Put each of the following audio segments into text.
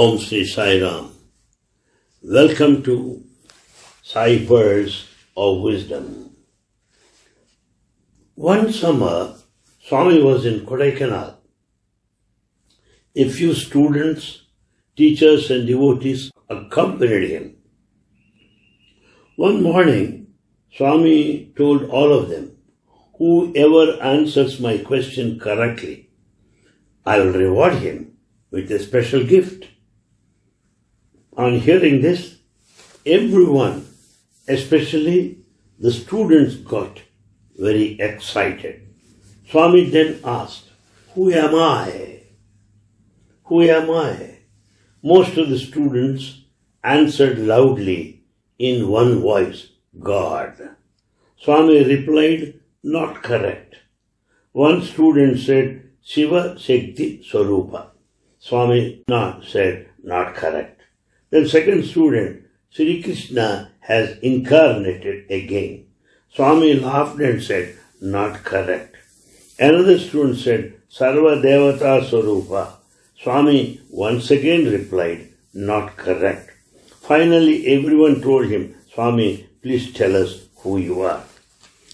Om Sri Sai Ram. Welcome to Sai Pearls of Wisdom. One summer, Swami was in Kodaikanal. A few students, teachers, and devotees accompanied him. One morning, Swami told all of them, Whoever answers my question correctly, I will reward him with a special gift. On hearing this, everyone, especially the students, got very excited. Swami then asked, Who am I? Who am I? Most of the students answered loudly in one voice, God. Swami replied, Not correct. One student said, Shiva Shakti Swarupa. Swami not said, Not correct. Then second student, Sri Krishna has incarnated again. Swami laughed and said, Not correct. Another student said, Sarva Devata Swarupa. Swami once again replied, Not correct. Finally, everyone told him, Swami, please tell us who you are.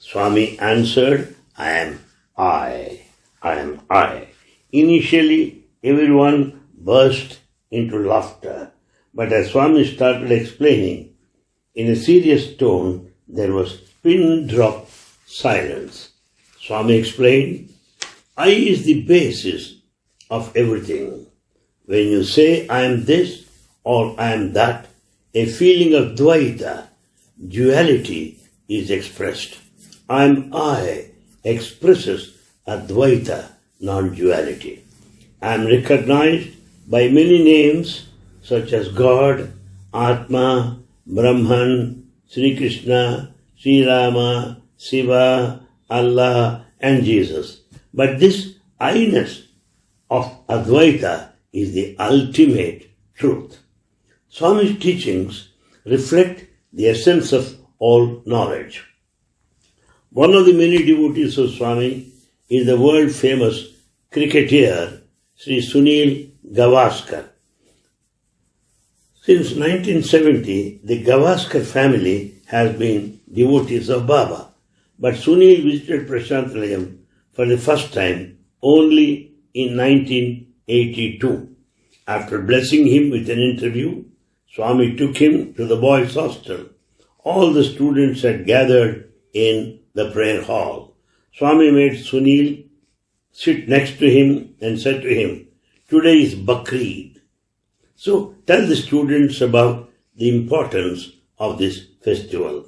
Swami answered, I am I. I am I. Initially, everyone burst into laughter, but as Swami started explaining, in a serious tone, there was pin drop silence. Swami explained, I is the basis of everything. When you say I am this or I am that, a feeling of Dvaita, duality, is expressed. I am I expresses Advaita, non-duality. I am recognized by many names such as God, Atma, Brahman, Sri Krishna, Sri Rama, Shiva, Allah, and Jesus. But this I-ness of Advaita is the ultimate truth. Swami's teachings reflect the essence of all knowledge. One of the many devotees of Swami is the world famous cricketer Sri Sunil Gavaskar. Since 1970, the Gavaskar family has been devotees of Baba. But Sunil visited Prasanthi Nilayam for the first time only in 1982. After blessing him with an interview, Swami took him to the boys' hostel. All the students had gathered in the prayer hall. Swami made Sunil sit next to him and said to him, Today is Bakrid. So tell the students about the importance of this festival.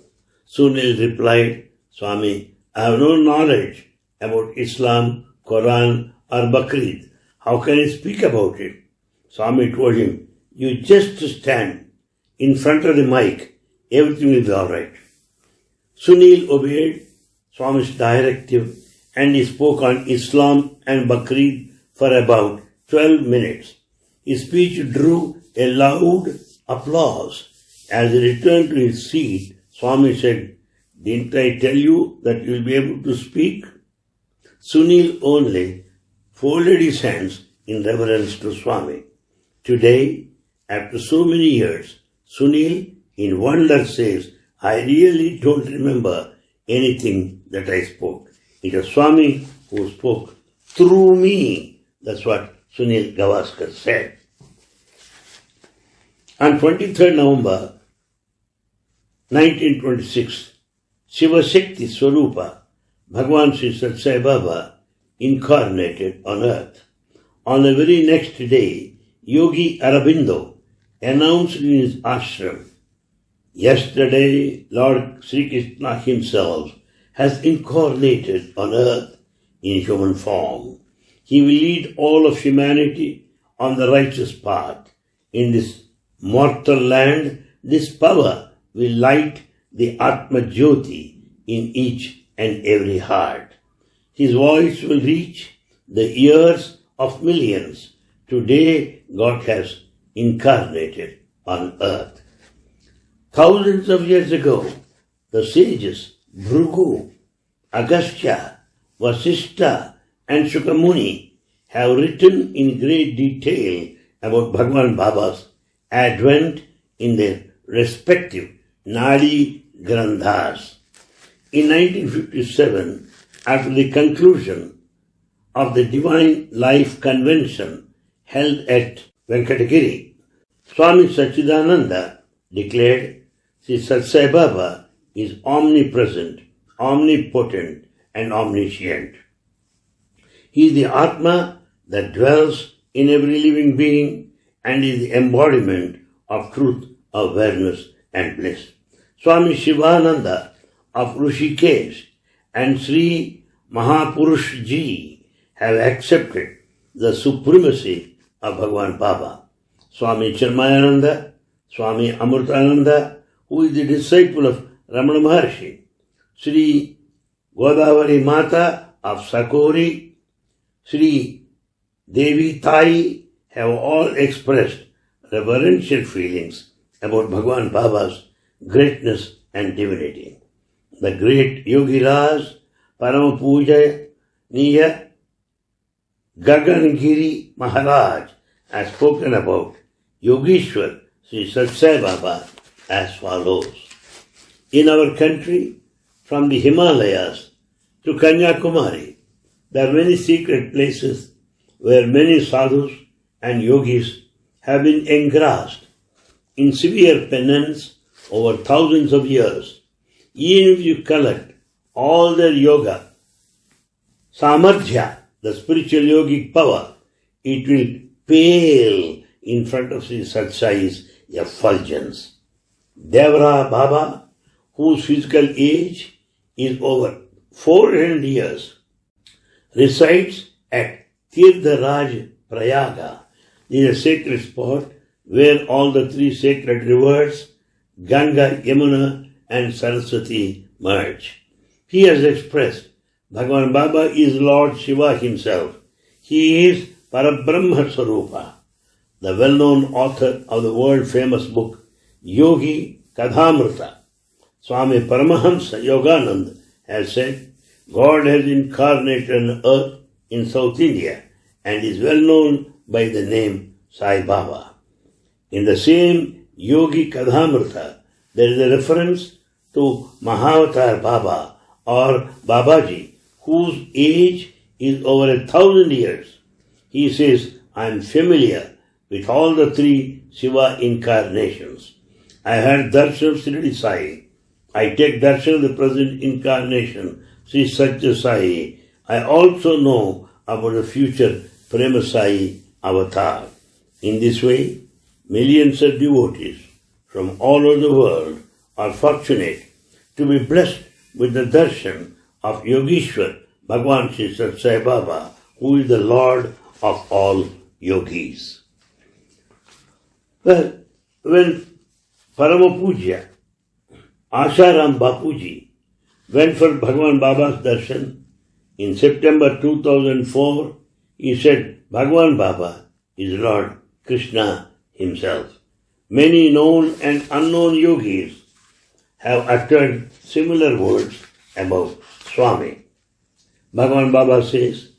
Sunil replied, Swami, I have no knowledge about Islam, Quran, or Bakrid. How can I speak about it? Swami told him, You just stand in front of the mic, everything will be alright. Sunil obeyed Swami's directive and he spoke on Islam and Bakrid for about 12 minutes. His speech drew a loud applause. As he returned to his seat, Swami said, Didn't I tell you that you'll be able to speak? Sunil only folded his hands in reverence to Swami. Today, after so many years, Sunil in wonder says, I really don't remember anything that I spoke. It was Swami who spoke through me. That's what Sunil Gavaskar said. On 23rd November 1926, Shiva Shakti Swarupa, Bhagwan Sri Satya Sai Baba, incarnated on earth. On the very next day, Yogi Aurobindo announced in his ashram, Yesterday, Lord Sri Krishna himself has incarnated on earth in human form. He will lead all of humanity on the righteous path. In this mortal land, this power will light the Atma Jyoti in each and every heart. His voice will reach the ears of millions. Today, God has incarnated on earth. Thousands of years ago, the sages Bhrigu, Agastya, Vasishtha, and Shukamuni have written in great detail about Bhagwan Baba's advent in their respective Nadi Granthas. In 1957, after the conclusion of the Divine Life Convention held at Venkatagiri, Swami Sachidananda declared Sri Satya Sai Baba is omnipresent, omnipotent, and omniscient. He is the Atma that dwells in every living being and is the embodiment of truth, awareness, and bliss. Swami Shivananda of Rishikesh and Sri Mahapurush Ji have accepted the supremacy of Bhagwan Baba. Swami Chinmayananda, Swami Amrutananda, who is the disciple of Ramana Maharshi, Sri Godavari Mata of Sakori, Sri Devi Tai have all expressed reverential feelings about Bhagwan Baba's greatness and divinity. The great Yogi Raj Paramapuja Niya Gagangiri Maharaj has spoken about Yogeshwar Sri Satya Sai Baba as follows. In our country, from the Himalayas to Kanyakumari, there are many secret places where many sadhus and yogis have been engrossed in severe penance over thousands of years. Even if you collect all their yoga, samadhya, the spiritual yogic power, it will pale in front of Sri Satya Sai's effulgence. Devraha Baba, whose physical age is over 400 years, resides at Tirtharaj Prayaga. Is a sacred spot where all the three sacred rivers, Ganga, Yamuna, and Saraswati merge. He has expressed Bhagavan Baba is Lord Shiva himself. He is Parabrahma Swarupa, the well-known author of the world-famous book Yogi Kadhamrita. Swami Paramahamsa Yoganand has said, God has incarnated on earth in South India and is well known by the name Sai Baba. In the same Yogi Kadhamrita, there is a reference to Mahavatar Baba or Babaji, whose age is over a thousand years. He says, I am familiar with all the three Shiva incarnations. I had darshan Sri Sai. I take darshan the present incarnation Sri Satya Sai, I also know about the future Prema Sai avatar. In this way, millions of devotees from all over the world are fortunate to be blessed with the darshan of Yogeshwar Bhagwan Sri Satya Sai Baba, who is the Lord of all yogis. Well, when Paramapuja Asaram Bapuji went for Bhagwan Baba's darshan. In September 2004, he said, Bhagwan Baba is Lord Krishna himself. Many known and unknown yogis have uttered similar words about Swami. Bhagwan Baba says,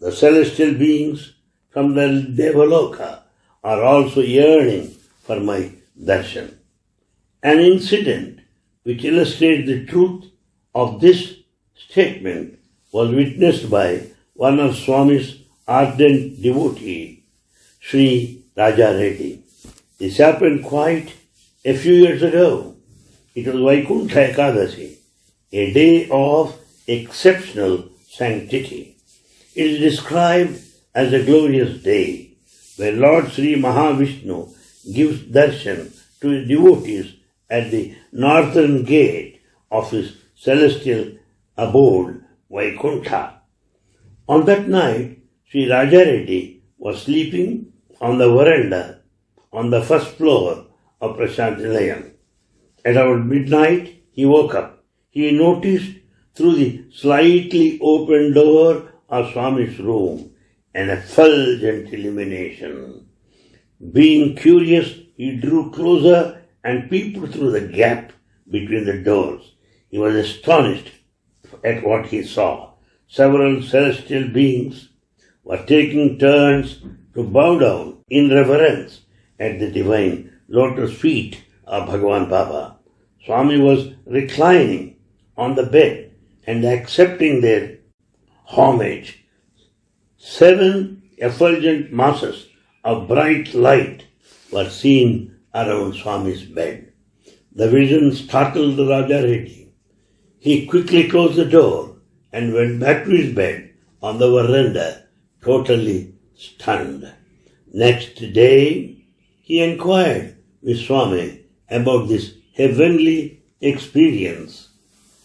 the celestial beings from the Devaloka are also yearning for my darshan. An incident which illustrates the truth of this statement was witnessed by one of Swami's ardent devotee, Sri Raja Reddy. This happened quite a few years ago. It was Vaikuntha Ekadasi, a day of exceptional sanctity. It is described as a glorious day where Lord Sri Mahavishnu gives darshan to his devotees at the northern gate of his celestial abode, Vaikuntha. On that night, Sri Raja Reddy was sleeping on the veranda on the first floor of Prasanthi Nilayam. At about midnight, he woke up. He noticed through the slightly open door of Swami's room an effulgent illumination. Being curious, he drew closer and peeped through the gap between the doors. He was astonished at what he saw. Several celestial beings were taking turns to bow down in reverence at the divine lotus feet of Bhagavan Baba. Swami was reclining on the bed and accepting their homage. Seven effulgent masses of bright light were seen around Swami's bed. The vision startled Raja Reddy. He quickly closed the door and went back to his bed on the veranda, totally stunned. Next day, he inquired with Swami about this heavenly experience.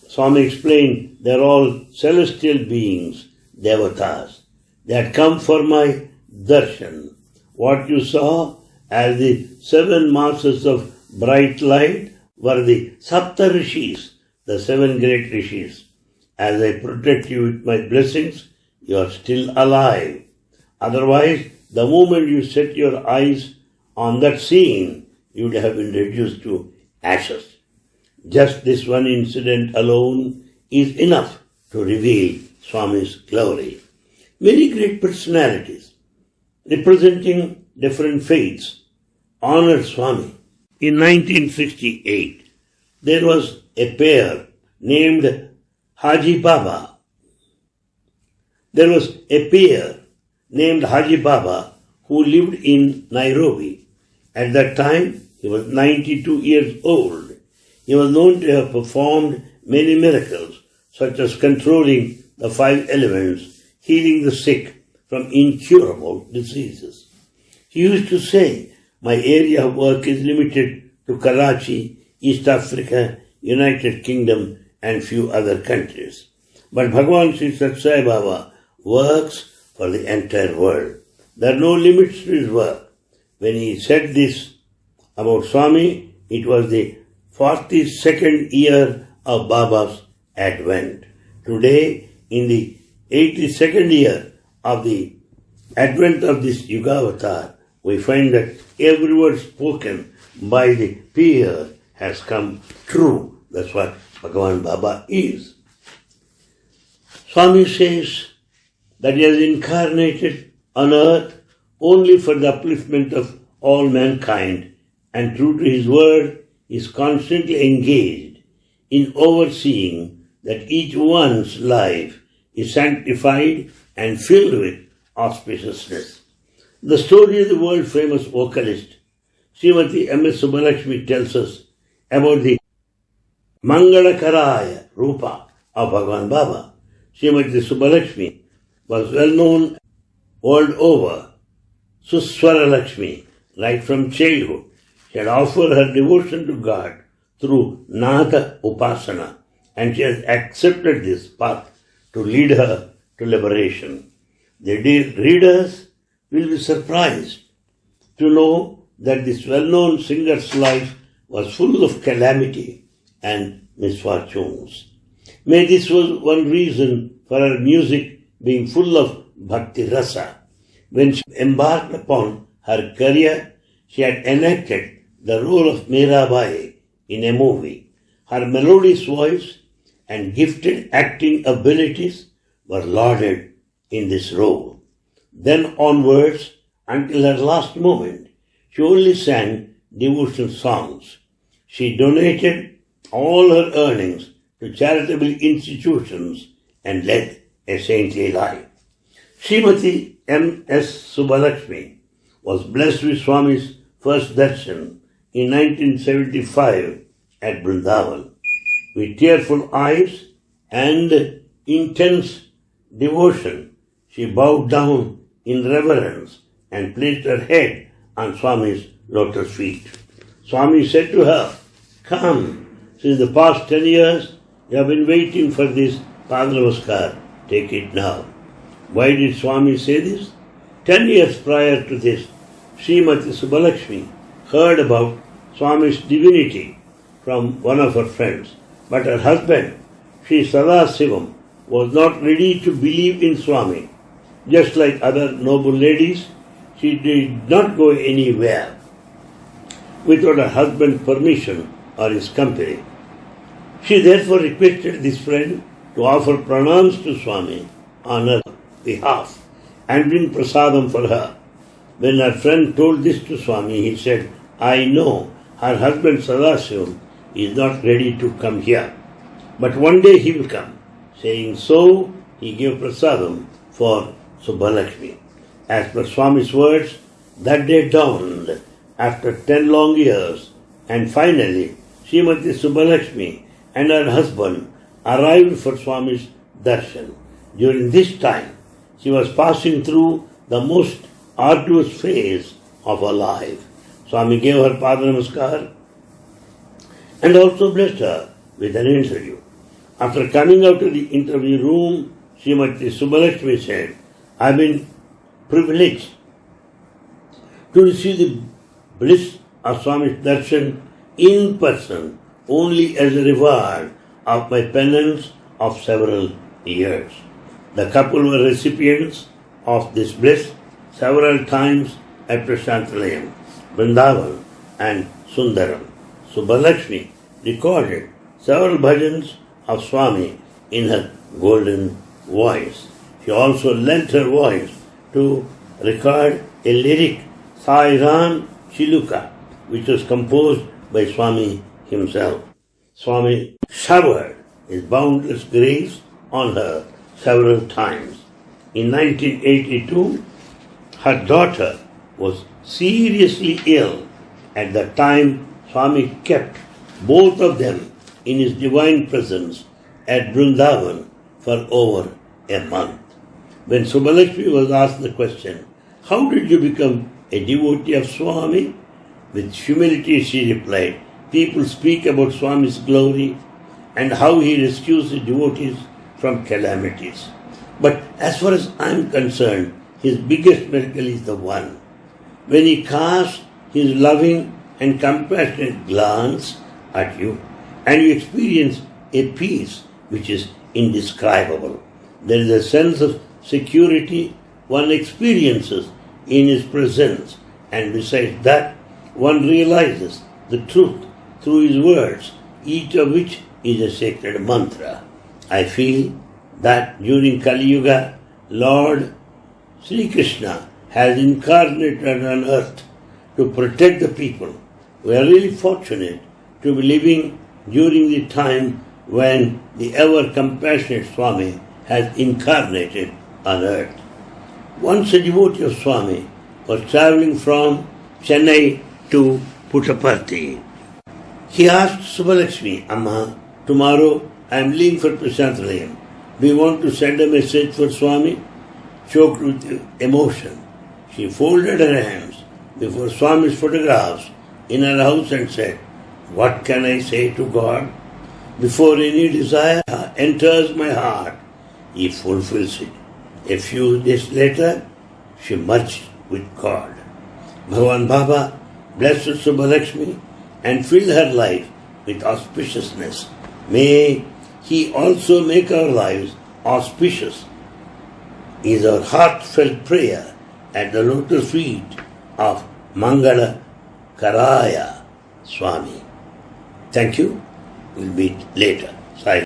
Swami explained they're all celestial beings, devatas. They had come for my darshan. What you saw as the seven masses of bright light were the Sapta Rishis, the seven great Rishis. As I protect you with my blessings, you are still alive. Otherwise, the moment you set your eyes on that scene, you would have been reduced to ashes. Just this one incident alone is enough to reveal Swami's glory. Many great personalities representing different faiths honored Swami. In 1968, there was a peer named Haji Baba. There was a peer named Haji Baba who lived in Nairobi. At that time, he was 92 years old. He was known to have performed many miracles, such as controlling the five elements, healing the sick from incurable diseases. He used to say, My area of work is limited to Karachi, East Africa, United Kingdom, and few other countries. But Bhagavan Sri Satya Sai Baba works for the entire world. There are no limits to his work. When he said this about Swami, it was the 42nd year of Baba's advent. Today, in the 82nd year of the advent of this Yugavatar, we find that every word spoken by the peer has come true. That's what Bhagavan Baba is. Swami says that he has incarnated on earth only for the upliftment of all mankind, and true to his word, is constantly engaged in overseeing that each one's life is sanctified and filled with auspiciousness. The story of the world famous vocalist Srimati M.S. Subbalakshmi tells us about the Mangalakaraya Rupa of Bhagavan Baba. Srimati Subbalakshmi was well known world over, Suswara Lakshmi, right from childhood, she had offered her devotion to God through Nada Upasana and she has accepted this path to lead her to liberation. The readers will be surprised to know that this well-known singer's life was full of calamity and misfortunes. May this was one reason for her music being full of bhakti rasa. When she embarked upon her career, she had enacted the role of Mirabai in a movie. Her melodious voice and gifted acting abilities were lauded in this role. Then onwards, until her last moment, she only sang devotional songs. She donated all her earnings to charitable institutions and led a saintly life. Srimati M. S. Subbalakshmi was blessed with Swami's first darshan in 1975 at Vrindavan. With tearful eyes and intense devotion, she bowed down in reverence and placed her head on Swami's lotus feet. Swami said to her, Come, since the past ten years you have been waiting for this Padnamaskar. Take it now. Why did Swami say this? Ten years prior to this, Srimati Subbalakshmi heard about Swami's divinity from one of her friends, but her husband, Sri Sadasivam, was not ready to believe in Swami. Just like other noble ladies, she did not go anywhere without her husband's permission or his company. She therefore requested this friend to offer pranams to Swami on her behalf and bring prasadam for her. When her friend told this to Swami, he said, I know her husband Sadasivam is not ready to come here, but one day he will come. Saying so, he gave prasadam for Subbalakshmi. As per Swami's words, that day dawned after ten long years, and finally Srimati Subbalakshmi and her husband arrived for Swami's darshan. During this time, she was passing through the most arduous phase of her life. Swami gave her Pada Namaskar and also blessed her with an interview. After coming out of the interview room, Srimati Subbalakshmi said, I've been privileged to receive the bliss of Swami's darshan in person only as a reward of my penance of several years. The couple were recipients of this bliss several times at Prasanthi Nilayam, Vrindavan and Sundaram. Subbalakshmi recorded several bhajans of Swami in her golden voice. She also lent her voice to record a lyric, Sairan Chiluka, which was composed by Swami himself. Swami showered his boundless grace on her several times. In 1982, her daughter was seriously ill. At that time, Swami kept both of them in his divine presence at Vrindavan for over a month. When Subbalakshmi was asked the question, How did you become a devotee of Swami? With humility she replied, People speak about Swami's glory and how he rescues his devotees from calamities. But as far as I am concerned, his biggest miracle is the one. When he casts his loving and compassionate glance at you, and you experience a peace which is indescribable. There is a sense of security one experiences in his presence, and besides that, one realizes the truth through his words, each of which is a sacred mantra. I feel that during Kali Yuga, Lord Sri Krishna has incarnated on earth to protect the people. We are really fortunate to be living during the time when the ever compassionate Swami has incarnated on earth. Once a devotee of Swami was traveling from Chennai to Puttaparthi. He asked Subbalakshmi, Amma, tomorrow I am leaving for Prasanthi Nilayam. We want to send a message for Swami? Choked with emotion, she folded her hands before Swami's photographs in her house and said, What can I say to God? Before any desire enters my heart, He fulfills it. A few days later, she merged with God. Bhagavan Baba blessed Subbalakshmi and fill her life with auspiciousness. May He also make our lives auspicious, is our heartfelt prayer at the lotus feet of Mangala Karaya Swami. Thank you. We'll meet later. Sai